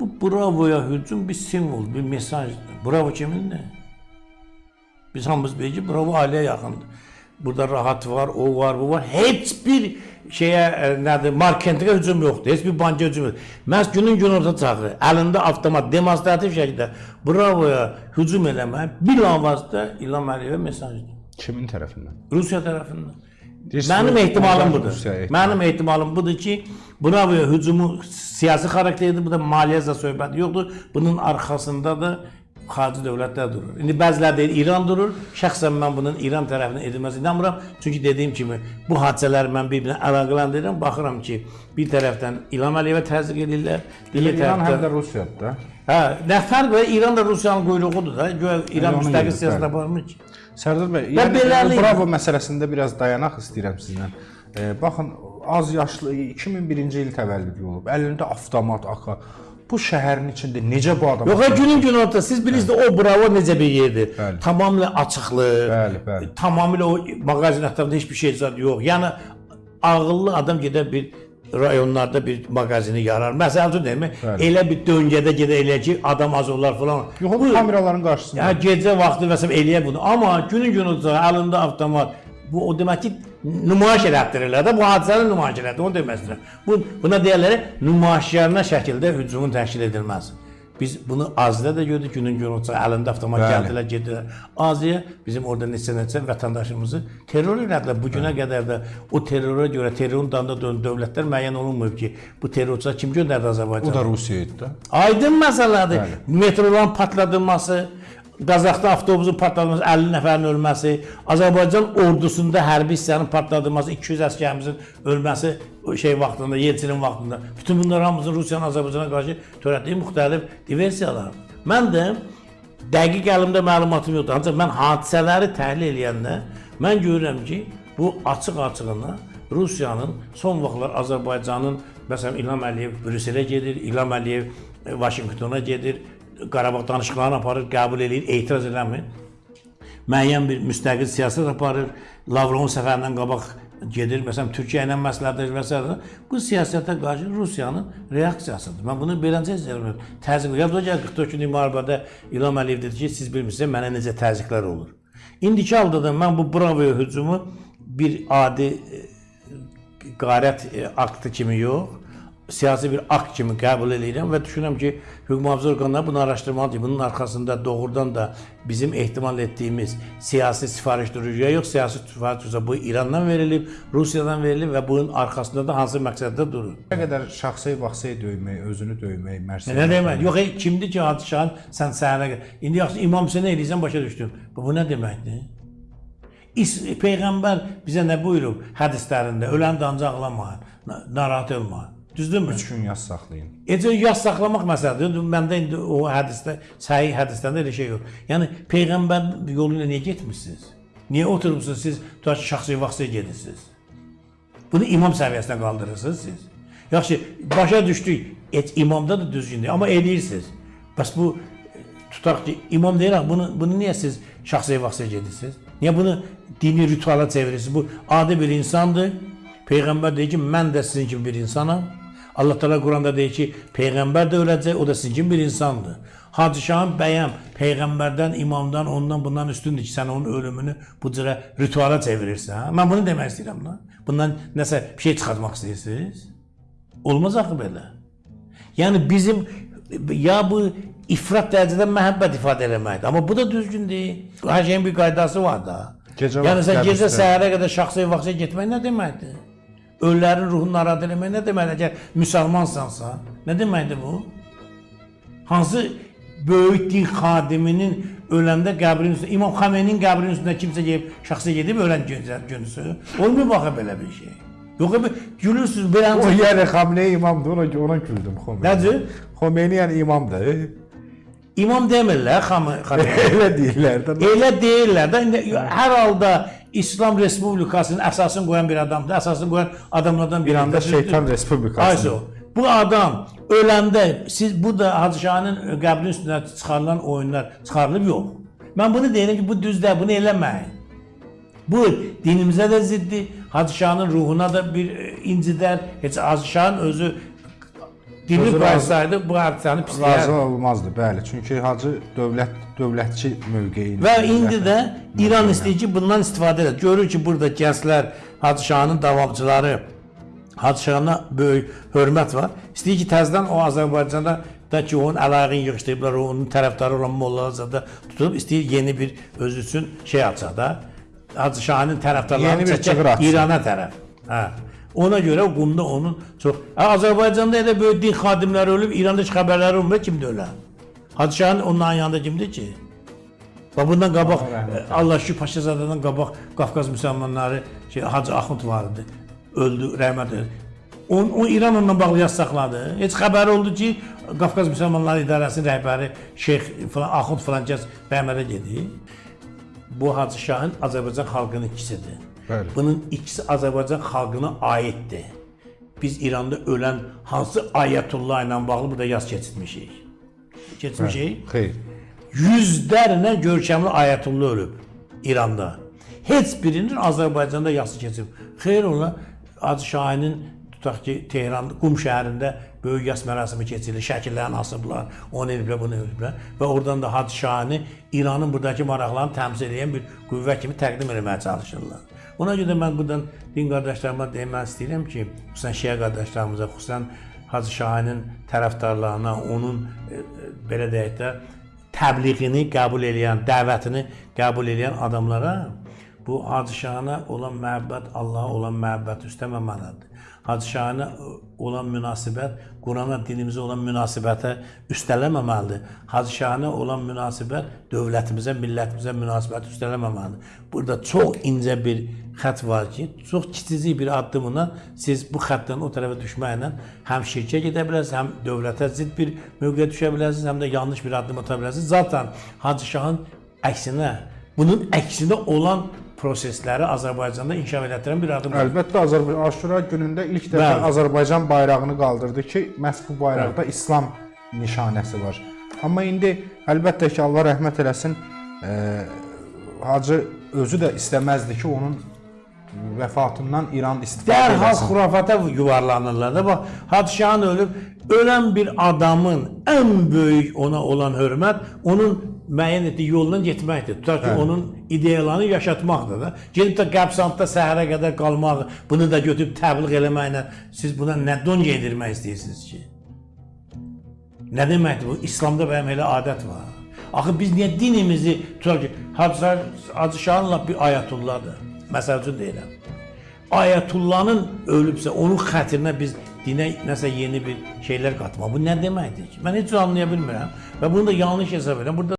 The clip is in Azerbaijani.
Bu bravoya hücum bir simvol, bir mesajdır. Bravo kimindir? Biz hamımız bilirik ki bravo ailəyə yaxındır. Burada rahat var, o var, bu var. Heç bir şeyə e, nədir, marketinqə hücum yoxdur. Heç bir banka hücum yoxdur. Məhz günün günorta çağı, əlində avtomat, demonstrativ şəkildə bravoya hücum eləmək bilavasitə İlham Əliyevə mesajdır. Kimin tərəfindən? Rusiya tərəfindən. Deyirsiniz, Mənim ehtimalım budur. Ehtimal. Mənim ehtimalım budur ki, bravoya hücumu siyasi xarakterlidir, bu da maliyyəzə söhbəti yoxdur. Bunun arxasında da xarici dövlətlər durur. İndi bəziləri deyir İran durur. Şəxsən mən bunun İran tərəfindən edilməsi inanmıram. Çünki dediyim kimi bu hadisələri mən bir-birinə əlaqələndirirəm. Baxıram ki, bir tərəfdən İlham Əliyevə təzyiq edirlər, digər İran həm tərəfdən də Rusiyadır da. Hə, nə fərq var? İran da Rusiyanın quyruğudur da. Güya İran onu müstəqil siyasət aparmır ki. Sərdar bəy, yəni Bravo məsələsində biraz dayanaq istəyirəm sizdən. Baxın, az yaşlı 2001-ci il təvəllüdlü olub. Əlində avtomat AK. Bu şəhərin içində necə bu adam? Yox, günün günorta siz bilirsiniz o bravo necə bir yerdir. Bəli. Tamamilə açıqlıq. Bəli, bəli. Tamamilə o mağazin ətrafında heç bir şey zad yox. Yəni ağıllı adam gedər bir rayonlarda bir mağazini yarar. Məsəl üçün demək, Bəli. elə bir döngədə gedə elə ki, adam az olar falan. Yox, bu kameraların qarşısında. Ya gecə vaxtı vəsəm eləyə bunu. Amma günün günorta əlində avtomat bu o demək ki, nümayiş elətdirirlər də bu hadisəni nümayiş elətdirir. Onu demək istəyirəm. Bu buna deyirlər nümayişkarına şəkildə hücumun təşkil edilməz. Biz bunu Aziyada da gördük günün günorta əlində avtomat gəldilər, getdilər. Aziya bizim orada neçə-neçə vətəndaşımızı terror elədilər. Bu günə qədər də o terrora görə terrorun dalında dönen dövlətlər müəyyən olunmayıb ki, bu terrorçular kim göndərdi Azərbaycana? O da Rusiya idi da. Aydın məsələdir. Metroların partladılması, Qazaxda avtobusun partladılması, 50 nəfərin ölməsi, Azərbaycan ordusunda hərbi hissənin partladılması, 200 əsgərimizin ölməsi şey vaxtında, Yeltsinin vaxtında. Bütün bunlar hamısının Rusiyanın Azərbaycana qarşı törətdiyi müxtəlif diversiyalar. Mən də dəqiq əlimdə məlumatım yoxdur. Ancaq mən hadisələri təhlil edəndə mən görürəm ki, bu açıq-açığına Rusiyanın son vaxtlar Azərbaycanın məsələn İlham Əliyev Brüsselə gedir, İlham Əliyev Vaşinqtona gedir, Qarabağ danışıqlarını aparır, qəbul eləyir, etiraz eləmir. Müəyyən bir müstəqil siyasət aparır. Lavrovun səfərindən qabaq gedir, məsələn Türkiyə ilə məsləhətləşir və s. Bu siyasətə qarşı Rusiyanın reaksiyasıdır. Mən bunu beləcə istəyirəm. Təzyiq. Yadda gəl 44 günlük müharibədə İlham Əliyev dedi ki, siz bilmirsiniz mənə necə təzyiqlər olur. İndiki halda da mən bu bravoya hücumu bir adi e, qarət e, aktı kimi yox, siyasi bir akt kimi qəbul edirəm və düşünürəm ki, hüquq mühafizə orqanları bunu araşdırmalıdır. Bunun arxasında doğrudan da bizim ehtimal etdiyimiz siyasi sifariş durucuya yox, siyasi sifariş durucuya bu İrandan verilib, Rusiyadan verilib və bunun arxasında da hansı məqsəddə durur. Nə qədər şəxsi vaxtı döymək, özünü döymək, mərsəl. Nə demək? Yox, ey, kimdir ki, Hadişahın sən səhərə İndi yaxşı İmam Hüseyn eləyirsən başa düşdüm. Bu, nə deməkdir? Peyğəmbər bizə nə buyurub hədislərində? Ölən də ancaq ağlamayın, na- narahat olmayın. Düzdürmü? 3 gün yaz saxlayın. Ecə yas saxlamaq məsələdir. Məndə indi o hədisdə, səhih hədislərdə elə şey yox. Yəni peyğəmbər yolu ilə niyə getmisiniz? Niyə oturmusunuz siz tutaq şəxsi vaxtı gedirsiniz? Bunu imam səviyyəsinə qaldırırsınız siz. Yaxşı, başa düşdük. Et imamda da düzgündür, amma eləyirsiniz. Bəs bu tutaq ki, imam deyirəm, bunu bunu niyə siz şəxsi vaxtı gedirsiniz? Niyə bunu dini rituala çevirirsiniz? Bu adi bir insandır. Peyğəmbər deyir ki, mən də sizin kimi bir insanam. Allah Teala Quranda deyir ki, peyğəmbər də öləcək, o da sizin kimi bir insandır. Hacı Şahın bəyəm peyğəmbərdən, imamdan, ondan bundan üstündür ki, sən onun ölümünü bu cürə rituala çevirirsən. Ha? Mən bunu demək istəyirəm lan. Bundan nəsə bir şey çıxartmaq istəyirsiniz? Olmaz axı belə. Yəni bizim ya bu ifrat dərəcədə məhəbbət ifadə eləməkdir. Amma bu da düzgün deyil. Hər şeyin bir qaydası var da. Gecə yəni sən gecə səhərə qədər şəxsi vaxtə getmək nə deməkdir? Ölülərin ruhunu narahat eləmək nə deməkdir? Əgər müsəlmansansa, nə deməkdir bu? Hansı böyük din xadiminin öləndə qəbrin üstündə, İmam Xameynin qəbrinin üstündə kimsə gedib, şəxsi gedib ölən gün- günüsü. Olmuyor baxa belə bir şey. Yox, bir gülürsüz belə O yəni Xamneyi imamdır, ona ona güldüm Xomeyni. Nədir? Xomeyni yəni imamdır. İmam demirlər Xamey. Elə deyirlər də. Elə deyirlər də. İndi hər halda İslam Respublikasının əsasını qoyan bir adamdır. Əsasını qoyan adamlardan biri. İranda şeytan respublikası. Ayso. Bu adam öləndə siz bu da Hacı Şahın qəbrinin üstünə çıxarılan oyunlar çıxarılıb yox. Mən bunu deyirəm ki, bu düz deyil, bunu eləməyin. Bu dinimizə də ziddir. Hacı Şahın ruhuna da bir e, incidər. Heç Hacı Şahın özü dini razı- qoysaydı bu hadisəni Razı pisləyərdi. olmazdı, bəli. Çünki hacı dövlət dövlətçi mövqeyində. Və indi də İran istəyir ki, bundan istifadə edir. Görür ki, burada gənclər, Hacı Şahın davamçıları, Hacı Şahına böyük hörmət var. İstəyir ki, təzədən o Azərbaycanda da ki, onun əlaqəni yığışdırıblar, onun tərəfdarı olan mollalar da tutub istəyir yeni bir öz üçün şey açsa da, Hacı Şahın tərəfdarlarını açsın. İrana tərəf. Hə. Ona görə qumda onun çox Azərbaycanda elə böyük din xadimləri ölüb, İranda heç xəbərləri olmur kimdə ölən. Hacı Şahın onların yanında kimdir ki? Və bundan qabaq Allah şükür Paşazadədən qabaq Qafqaz müsəlmanları şey Hacı Axund vardı. Öldü, rəhmət eylesin. On, o İran onunla bağlı yaz saxladı. Heç xəbəri oldu ki, Qafqaz müsəlmanları idarəsinin rəhbəri Şeyx falan Axund falan kəs Bəhmərə gedir. Bu Hacı Şahın Azərbaycan xalqının ikisidir. Bəli. Bunun ikisi Azərbaycan xalqına aiddir. Biz İranda ölən hansı ayətullah ilə bağlı burada yaz keçirmişik. Keçmişik. Xeyr. Yüzlərlə görkəmli ayətullah ölüb İranda. Heç birinin Azərbaycanda yası keçib. Xeyr ola Hacı Şahinin tutaq ki Tehran Qum şəhərində böyük yas mərasimi keçirilir. Şəkillərini asıblar, onu ediblər, bunu ediblər və oradan da Hacı Şahini İranın buradakı maraqlarını təmsil edən bir qüvvə kimi təqdim etməyə çalışırlar. Ona görə mən buradan din qardaşlarıma demək istəyirəm ki, xüsusən Şiə qardaşlarımıza, xüsusən Hacı Şahinin tərəfdarlarına, onun e, belə deyək də təbliğini qəbul edən, dəvətini qəbul edən adamlara bu Hacı Şahına olan məhəbbət Allaha olan məhəbbət üstəməməlidir. Hacı Şahına olan münasibət Qurana, dinimizə olan münasibətə üstələməməlidir. Hacı Şahına olan münasibət dövlətimizə, millətimizə münasibət üstələməməlidir. Burada çox incə bir xətt var ki, çox kiçicik bir addımla siz bu xəttdən o tərəfə düşməklə həm şirkə gedə bilərsiniz, həm dövlətə zidd bir mövqeyə düşə bilərsiniz, həm də yanlış bir addım ata bilərsiniz. Zaten Hacı Şahın əksinə, bunun əksinə olan prosesləri Azərbaycanda inkişaf elətdirən bir addım. Əlbəttə Azərbaycan Aşura günündə ilk dəfə Bəli. Azərbaycan bayrağını qaldırdı ki, məhz bu bayraqda İslam nişanəsi var. Amma indi əlbəttə ki, Allah rəhmət eləsin, e, Hacı özü də istəməzdi ki, onun vəfatından İran istifadə Dərhal etsin. xurafata yuvarlanırlar da. Bax, Hacı Şahın ölüb ölən bir adamın ən böyük ona olan hörmət onun müəyyən etdiyi yolla getməkdir. Tutaq ki, Bəli. onun ideyalarını yaşatmaqdır da. Gedib də qəbsantda səhərə qədər qalmaq, bunu da götürüb təbliğ eləməklə siz buna nə don yedirmək istəyirsiniz ki? Nə deməkdir bu? İslamda bəyəm elə adət var. Axı biz niyə dinimizi tutaq ki, Hacı, Hacı Şahınla bir ayətullahdır. Məsəl üçün deyirəm. Ayətullahın ölübsə onun xətrinə biz dinə nəsə yeni bir şeylər qatmaq. Bu nə deməkdir ki? Mən heç anlaya bilmirəm və bunu da yanlış hesab edirəm. Burada